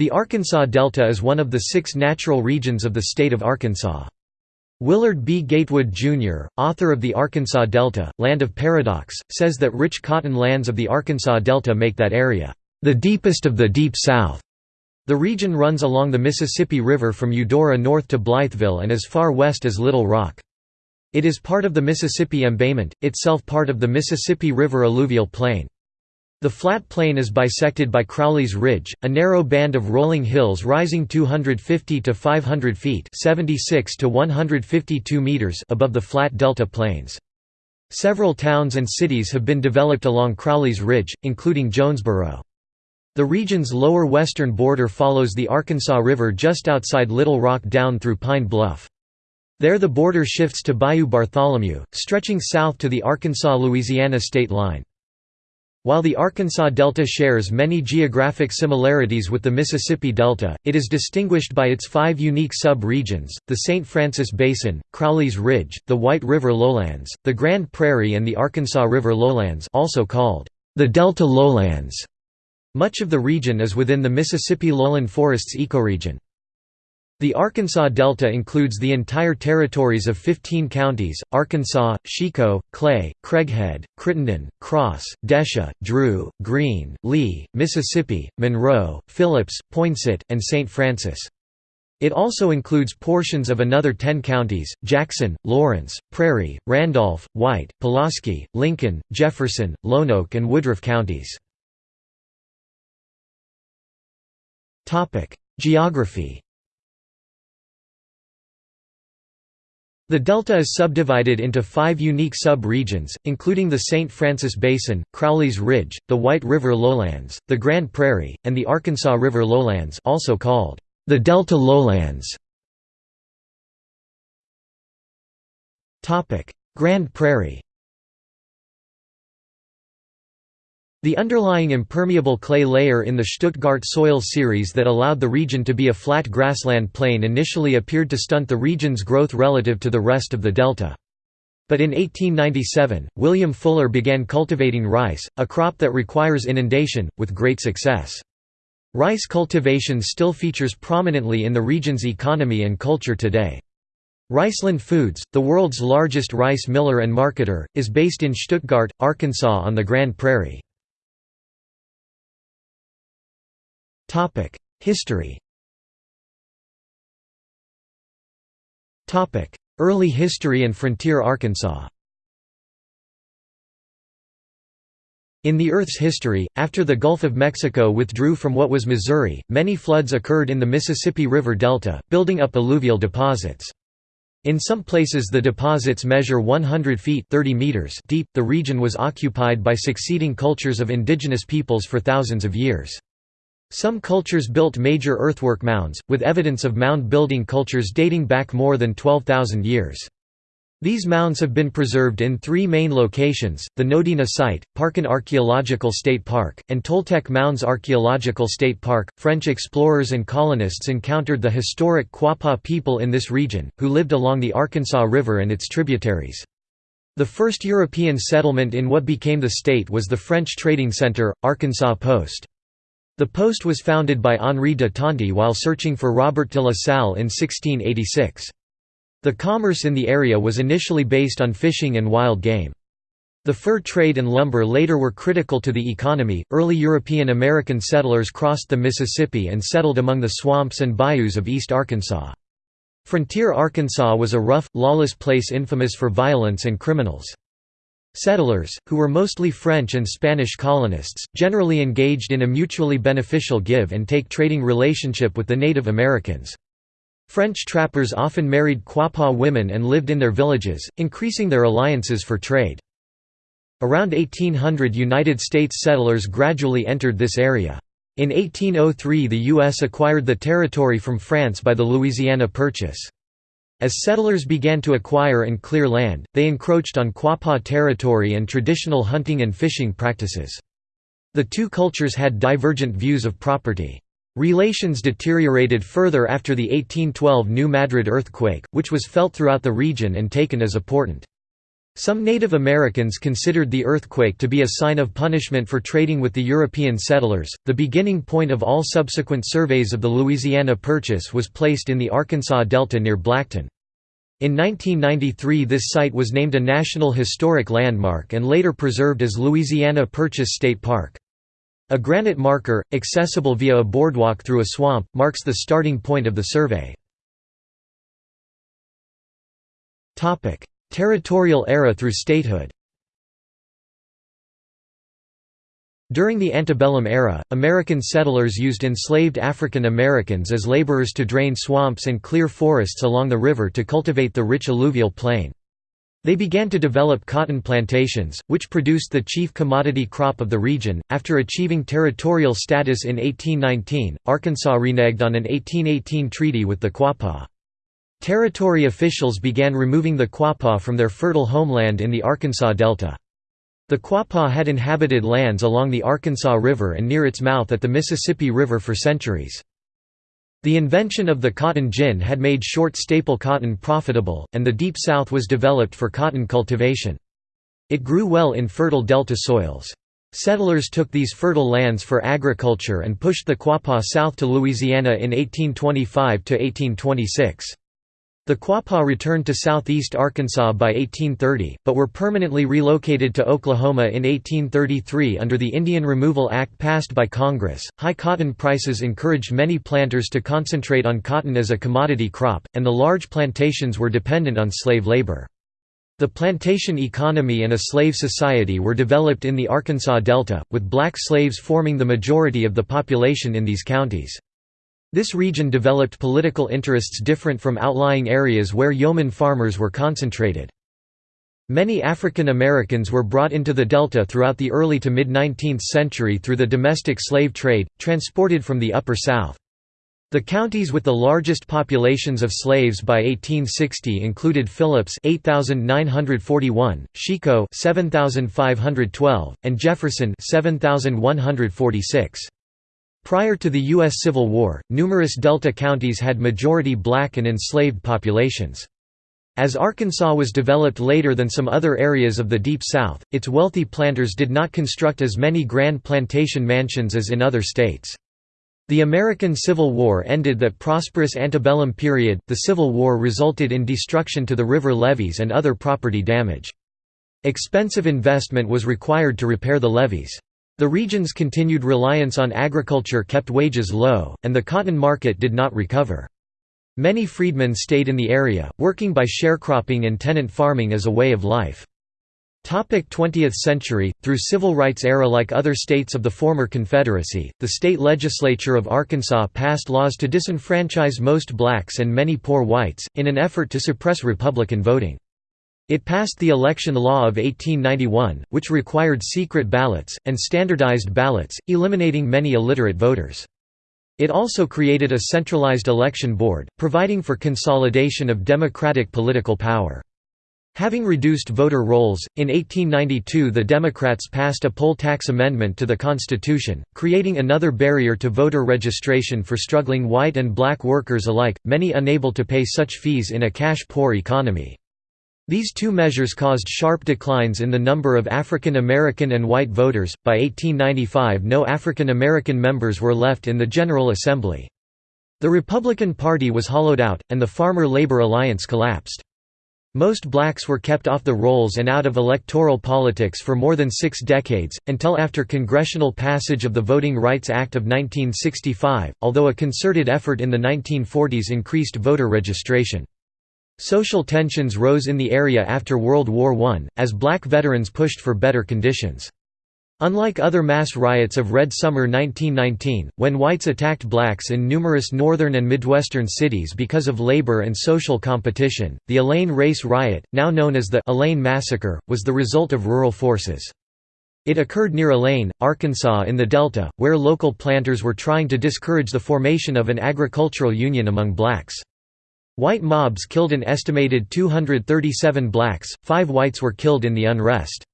The Arkansas Delta is one of the six natural regions of the state of Arkansas. Willard B. Gatewood, Jr., author of the Arkansas Delta, Land of Paradox, says that rich cotton lands of the Arkansas Delta make that area, "...the deepest of the Deep South." The region runs along the Mississippi River from Eudora north to Blytheville and as far west as Little Rock. It is part of the Mississippi Embayment, itself part of the Mississippi River alluvial plain. The flat plain is bisected by Crowley's Ridge, a narrow band of rolling hills rising 250 to 500 feet 76 to 152 meters above the flat delta plains. Several towns and cities have been developed along Crowley's Ridge, including Jonesboro. The region's lower western border follows the Arkansas River just outside Little Rock down through Pine Bluff. There the border shifts to Bayou Bartholomew, stretching south to the Arkansas-Louisiana state line. While the Arkansas Delta shares many geographic similarities with the Mississippi Delta, it is distinguished by its five unique sub-regions, the St. Francis Basin, Crowley's Ridge, the White River Lowlands, the Grand Prairie and the Arkansas River Lowlands also called the Delta Lowlands. Much of the region is within the Mississippi lowland forests ecoregion. The Arkansas Delta includes the entire territories of 15 counties, Arkansas, Chicot, Clay, Craighead, Crittenden, Cross, Desha, Drew, Greene, Lee, Mississippi, Monroe, Phillips, Poinsett, and St. Francis. It also includes portions of another 10 counties, Jackson, Lawrence, Prairie, Randolph, White, Pulaski, Lincoln, Jefferson, Lonoke and Woodruff counties. Geography The delta is subdivided into five unique sub-regions, including the St. Francis Basin, Crowley's Ridge, the White River Lowlands, the Grand Prairie, and the Arkansas River Lowlands also called the Delta Lowlands. Grand Prairie The underlying impermeable clay layer in the Stuttgart soil series that allowed the region to be a flat grassland plain initially appeared to stunt the region's growth relative to the rest of the delta. But in 1897, William Fuller began cultivating rice, a crop that requires inundation, with great success. Rice cultivation still features prominently in the region's economy and culture today. Riceland Foods, the world's largest rice miller and marketer, is based in Stuttgart, Arkansas on the Grand Prairie. History Topic: Early history and frontier Arkansas In the Earth's history, after the Gulf of Mexico withdrew from what was Missouri, many floods occurred in the Mississippi River Delta, building up alluvial deposits. In some places the deposits measure 100 feet 30 meters deep. The region was occupied by succeeding cultures of indigenous peoples for thousands of years. Some cultures built major earthwork mounds, with evidence of mound-building cultures dating back more than 12,000 years. These mounds have been preserved in three main locations, the Nodena site, Parkin Archaeological State Park, and Toltec Mounds Archaeological State Park. French explorers and colonists encountered the historic Quapaw people in this region, who lived along the Arkansas River and its tributaries. The first European settlement in what became the state was the French trading center, Arkansas Post. The post was founded by Henri de Tonty while searching for Robert de la Salle in 1686. The commerce in the area was initially based on fishing and wild game. The fur trade and lumber later were critical to the economy. Early European American settlers crossed the Mississippi and settled among the swamps and bayous of East Arkansas. Frontier Arkansas was a rough, lawless place infamous for violence and criminals. Settlers, who were mostly French and Spanish colonists, generally engaged in a mutually beneficial give-and-take trading relationship with the Native Americans. French trappers often married Quapaw women and lived in their villages, increasing their alliances for trade. Around 1800 United States settlers gradually entered this area. In 1803 the U.S. acquired the territory from France by the Louisiana Purchase. As settlers began to acquire and clear land, they encroached on Quapaw territory and traditional hunting and fishing practices. The two cultures had divergent views of property. Relations deteriorated further after the 1812 New Madrid earthquake, which was felt throughout the region and taken as a portent. Some Native Americans considered the earthquake to be a sign of punishment for trading with the European settlers. The beginning point of all subsequent surveys of the Louisiana Purchase was placed in the Arkansas Delta near Blackton. In 1993 this site was named a National Historic Landmark and later preserved as Louisiana Purchase State Park. A granite marker, accessible via a boardwalk through a swamp, marks the starting point of the survey. Territorial era through statehood During the antebellum era, American settlers used enslaved African Americans as laborers to drain swamps and clear forests along the river to cultivate the rich alluvial plain. They began to develop cotton plantations, which produced the chief commodity crop of the region. After achieving territorial status in 1819, Arkansas reneged on an 1818 treaty with the Quapaw. Territory officials began removing the Quapaw from their fertile homeland in the Arkansas Delta. The Quapaw had inhabited lands along the Arkansas River and near its mouth at the Mississippi River for centuries. The invention of the cotton gin had made short staple cotton profitable, and the Deep South was developed for cotton cultivation. It grew well in fertile delta soils. Settlers took these fertile lands for agriculture and pushed the Quapaw south to Louisiana in 1825–1826. The Quapaw returned to southeast Arkansas by 1830, but were permanently relocated to Oklahoma in 1833 under the Indian Removal Act passed by Congress. High cotton prices encouraged many planters to concentrate on cotton as a commodity crop, and the large plantations were dependent on slave labor. The plantation economy and a slave society were developed in the Arkansas Delta, with black slaves forming the majority of the population in these counties. This region developed political interests different from outlying areas where yeoman farmers were concentrated. Many African Americans were brought into the Delta throughout the early to mid-19th century through the domestic slave trade, transported from the Upper South. The counties with the largest populations of slaves by 1860 included Phillips 8941, Chicot 7512, and Jefferson 7146. Prior to the U.S. Civil War, numerous Delta counties had majority black and enslaved populations. As Arkansas was developed later than some other areas of the Deep South, its wealthy planters did not construct as many grand plantation mansions as in other states. The American Civil War ended that prosperous antebellum period. The Civil War resulted in destruction to the river levees and other property damage. Expensive investment was required to repair the levees. The region's continued reliance on agriculture kept wages low, and the cotton market did not recover. Many freedmen stayed in the area, working by sharecropping and tenant farming as a way of life. 20th century, through civil rights era like other states of the former Confederacy, the state legislature of Arkansas passed laws to disenfranchise most blacks and many poor whites, in an effort to suppress Republican voting. It passed the election law of 1891, which required secret ballots, and standardized ballots, eliminating many illiterate voters. It also created a centralized election board, providing for consolidation of democratic political power. Having reduced voter rolls, in 1892 the Democrats passed a poll tax amendment to the Constitution, creating another barrier to voter registration for struggling white and black workers alike, many unable to pay such fees in a cash-poor economy. These two measures caused sharp declines in the number of African American and white voters. By 1895, no African American members were left in the General Assembly. The Republican Party was hollowed out, and the Farmer-Labor Alliance collapsed. Most blacks were kept off the rolls and out of electoral politics for more than six decades, until after congressional passage of the Voting Rights Act of 1965, although a concerted effort in the 1940s increased voter registration. Social tensions rose in the area after World War I, as black veterans pushed for better conditions. Unlike other mass riots of Red Summer 1919, when whites attacked blacks in numerous northern and midwestern cities because of labor and social competition, the Elaine Race Riot, now known as the Elaine Massacre, was the result of rural forces. It occurred near Elaine, Arkansas in the Delta, where local planters were trying to discourage the formation of an agricultural union among blacks. White mobs killed an estimated 237 blacks, five whites were killed in the unrest.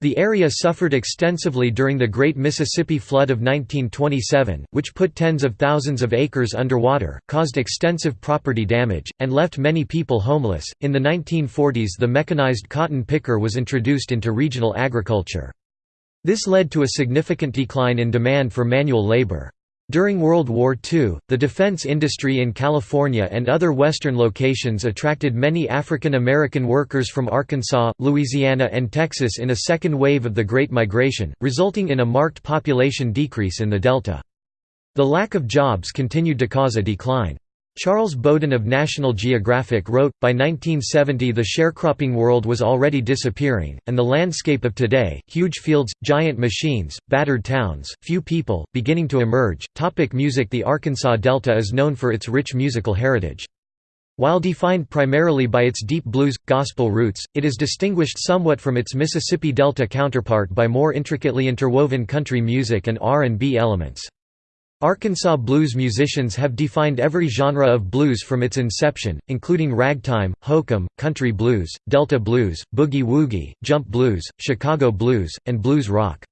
The area suffered extensively during the Great Mississippi Flood of 1927, which put tens of thousands of acres underwater, caused extensive property damage, and left many people homeless. In the 1940s, the mechanized cotton picker was introduced into regional agriculture. This led to a significant decline in demand for manual labor. During World War II, the defense industry in California and other western locations attracted many African American workers from Arkansas, Louisiana and Texas in a second wave of the Great Migration, resulting in a marked population decrease in the Delta. The lack of jobs continued to cause a decline. Charles Bowden of National Geographic wrote, by 1970 the sharecropping world was already disappearing, and the landscape of today, huge fields, giant machines, battered towns, few people, beginning to emerge. Topic music The Arkansas Delta is known for its rich musical heritage. While defined primarily by its deep blues, gospel roots, it is distinguished somewhat from its Mississippi Delta counterpart by more intricately interwoven country music and R&B elements. Arkansas blues musicians have defined every genre of blues from its inception, including ragtime, hokum, country blues, delta blues, boogie-woogie, jump blues, Chicago blues, and blues rock.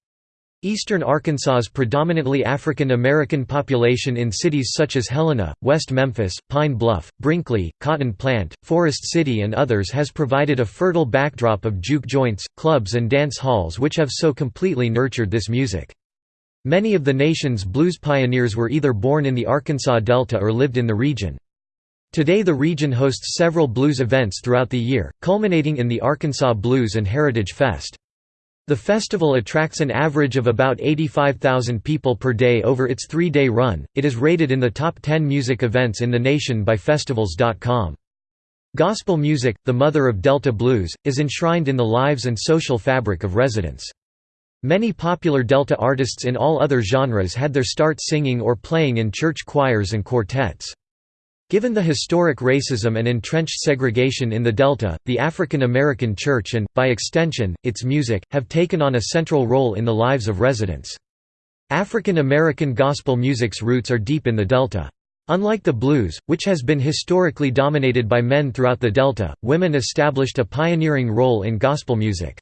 Eastern Arkansas's predominantly African American population in cities such as Helena, West Memphis, Pine Bluff, Brinkley, Cotton Plant, Forest City and others has provided a fertile backdrop of juke joints, clubs and dance halls which have so completely nurtured this music. Many of the nation's blues pioneers were either born in the Arkansas Delta or lived in the region. Today the region hosts several blues events throughout the year, culminating in the Arkansas Blues and Heritage Fest. The festival attracts an average of about 85,000 people per day over its three-day run. It is rated in the top 10 music events in the nation by Festivals.com. Gospel music, the mother of Delta blues, is enshrined in the lives and social fabric of residents. Many popular Delta artists in all other genres had their start singing or playing in church choirs and quartets. Given the historic racism and entrenched segregation in the Delta, the African American Church and, by extension, its music, have taken on a central role in the lives of residents. African American gospel music's roots are deep in the Delta. Unlike the blues, which has been historically dominated by men throughout the Delta, women established a pioneering role in gospel music.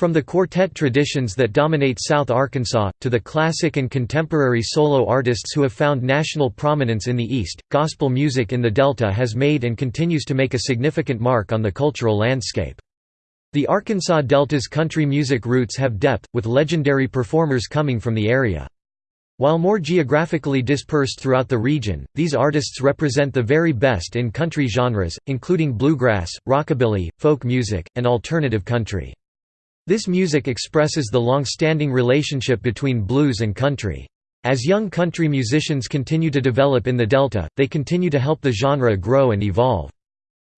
From the quartet traditions that dominate South Arkansas, to the classic and contemporary solo artists who have found national prominence in the East, gospel music in the Delta has made and continues to make a significant mark on the cultural landscape. The Arkansas Delta's country music roots have depth, with legendary performers coming from the area. While more geographically dispersed throughout the region, these artists represent the very best in country genres, including bluegrass, rockabilly, folk music, and alternative country. This music expresses the long-standing relationship between blues and country. As young country musicians continue to develop in the Delta, they continue to help the genre grow and evolve.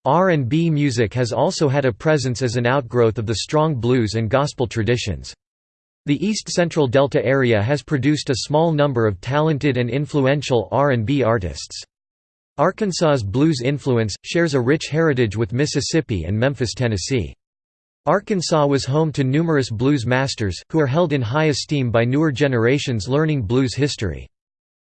R&B music has also had a presence as an outgrowth of the strong blues and gospel traditions. The East Central Delta area has produced a small number of talented and influential R&B artists. Arkansas's blues influence, shares a rich heritage with Mississippi and Memphis, Tennessee. Arkansas was home to numerous blues masters, who are held in high esteem by newer generations learning blues history.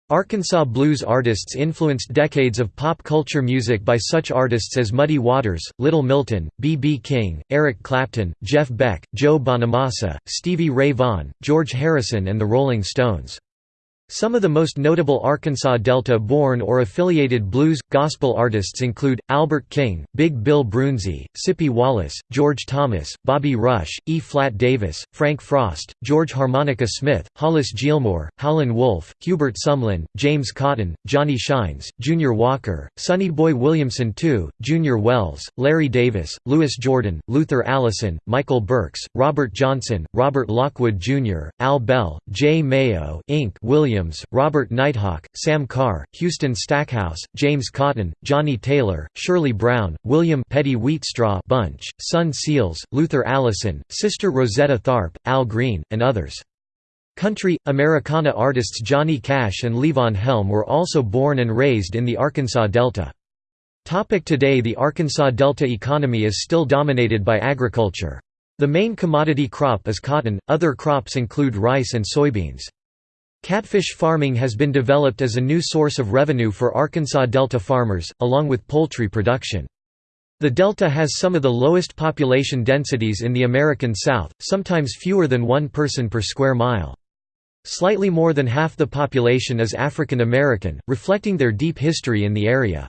Arkansas blues artists influenced decades of pop culture music by such artists as Muddy Waters, Little Milton, B.B. King, Eric Clapton, Jeff Beck, Joe Bonamassa, Stevie Ray Vaughan, George Harrison and the Rolling Stones. Some of the most notable Arkansas Delta-born or affiliated blues, gospel artists include, Albert King, Big Bill Broonzy, Sippie Wallace, George Thomas, Bobby Rush, E. Flat Davis, Frank Frost, George Harmonica Smith, Hollis Gilmore, Howlin' Wolf, Hubert Sumlin, James Cotton, Johnny Shines, Junior Walker, Sonny Boy Williamson II, Junior Wells, Larry Davis, Louis Jordan, Luther Allison, Michael Burks, Robert Johnson, Robert Lockwood Jr., Al Bell, Jay Mayo Inc. William Williams, Robert Nighthawk, Sam Carr, Houston Stackhouse, James Cotton, Johnnie Taylor, Shirley Brown, William Peetie Wheatstraw Bunch, Son Seals, Luther Allison, Sister Rosetta Tharpe, Al Green, and others. Country, Americana artists Johnny Cash and Levon Helm were also born and raised in the Arkansas Delta. Today The Arkansas Delta economy is still dominated by agriculture. The main commodity crop is cotton, other crops include rice and soybeans. Catfish farming has been developed as a new source of revenue for Arkansas Delta farmers, along with poultry production. The delta has some of the lowest population densities in the American South, sometimes fewer than one person per square mile. Slightly more than half the population is African American, reflecting their deep history in the area.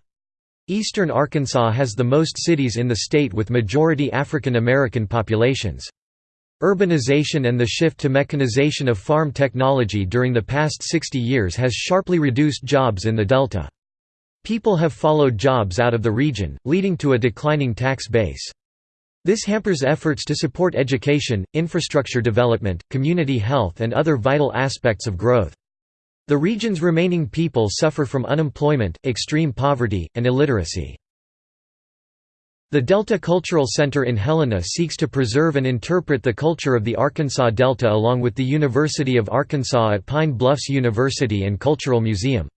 Eastern Arkansas has the most cities in the state with majority African American populations. Urbanization and the shift to mechanization of farm technology during the past 60 years has sharply reduced jobs in the Delta. People have followed jobs out of the region, leading to a declining tax base. This hampers efforts to support education, infrastructure development, community health and other vital aspects of growth. The region's remaining people suffer from unemployment, extreme poverty, and illiteracy. The Delta Cultural Center in Helena seeks to preserve and interpret the culture of the Arkansas Delta along with the University of Arkansas at Pine Bluffs University and Cultural Museum.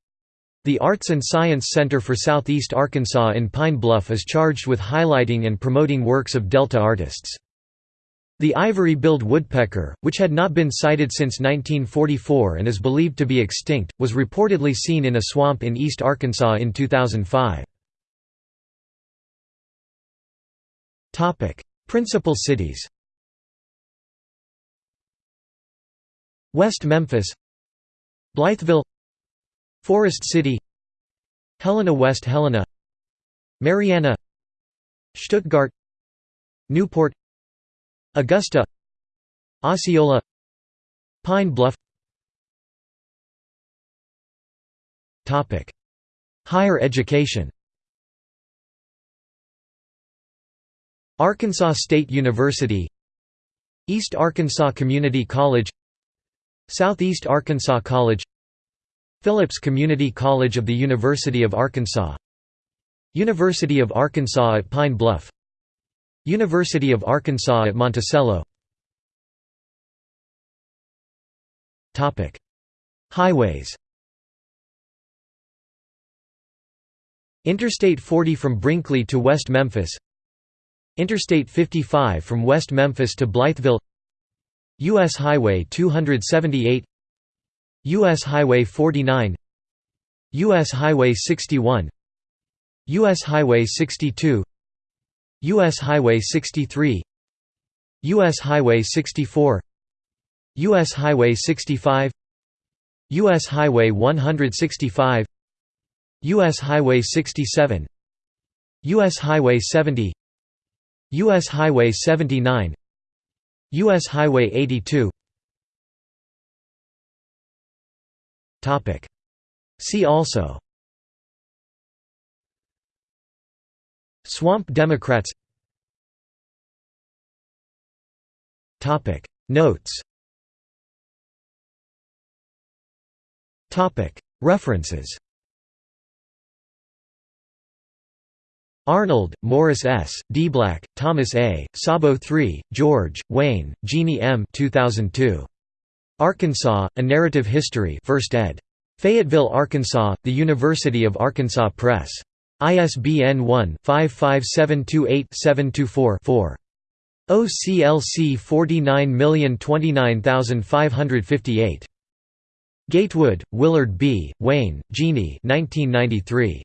The Arts and Science Center for Southeast Arkansas in Pine Bluff is charged with highlighting and promoting works of Delta artists. The ivory-billed woodpecker, which had not been sighted since 1944 and is believed to be extinct, was reportedly seen in a swamp in East Arkansas in 2005. Principal cities West Memphis Blytheville Forest City Helena West Helena Marianna Stuttgart Newport Augusta Osceola Pine Bluff Higher education Arkansas State University East Arkansas Community College Southeast Arkansas College Phillips Community College of the University of Arkansas University of Arkansas at Pine Bluff University of Arkansas at Monticello. Highways. Interstate 40 from Brinkley to West Memphis Interstate 55 from West Memphis to Blytheville U.S. Highway 278 U.S. Highway 49 U.S. Highway 61 U.S. Highway 62 U.S. Highway 63 U.S. Highway 64 U.S. Highway 65 U.S. Highway 165 U.S. Highway 67 U.S. Highway 70 U.S. Highway 79 U.S. Highway 82 See also. Swamp Democrats. Notes. References Arnold, Morris S., D. Black, Thomas A., Sabo III, George, Wayne, Jeannie M. 2002. Arkansas, A Narrative History 1st ed. Fayetteville, Arkansas, The University of Arkansas Press. ISBN 1-55728-724-4. OCLC 49029558. Gatewood, Willard B., Wayne, Jeannie 1993.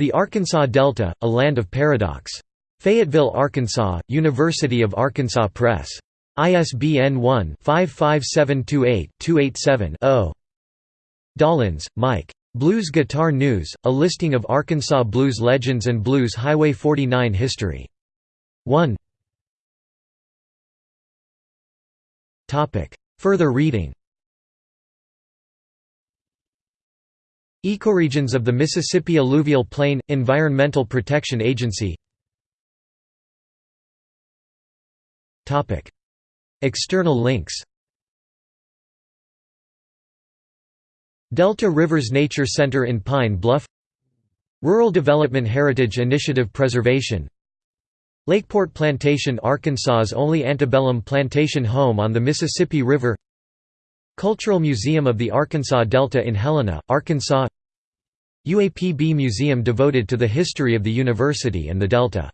The Arkansas Delta, A Land of Paradox. Fayetteville, Arkansas, University of Arkansas Press. ISBN 1-55728-287-0. Dollins, Mike. Blues Guitar News, a listing of Arkansas blues legends and Blues Highway 49 history. 1 Further reading Ecoregions of the Mississippi Alluvial Plain – Environmental Protection Agency. External links. Delta Rivers Nature Center in Pine Bluff. Rural Development Heritage Initiative Preservation. Lakeport Plantation Arkansas's only antebellum plantation home on the Mississippi River Cultural Museum of the Arkansas Delta in Helena, Arkansas. UAPB Museum devoted to the history of the university and the Delta